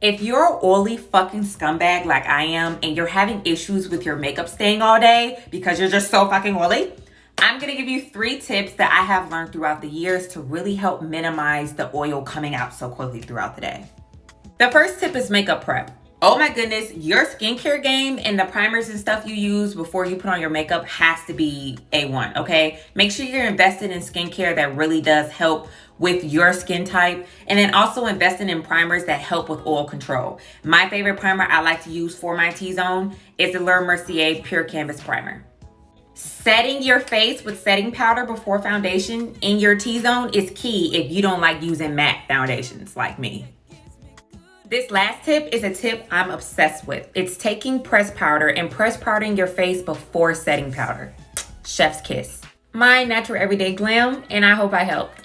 If you're an oily fucking scumbag like I am and you're having issues with your makeup staying all day because you're just so fucking oily, I'm gonna give you three tips that I have learned throughout the years to really help minimize the oil coming out so quickly throughout the day. The first tip is makeup prep. Oh my goodness, your skincare game and the primers and stuff you use before you put on your makeup has to be A1, okay? Make sure you're invested in skincare that really does help with your skin type and then also investing in primers that help with oil control. My favorite primer I like to use for my T-zone is the Laura Mercier Pure Canvas Primer. Setting your face with setting powder before foundation in your T-zone is key if you don't like using matte foundations like me. This last tip is a tip I'm obsessed with. It's taking press powder and press powdering your face before setting powder. Chef's kiss. My natural everyday glam, and I hope I helped.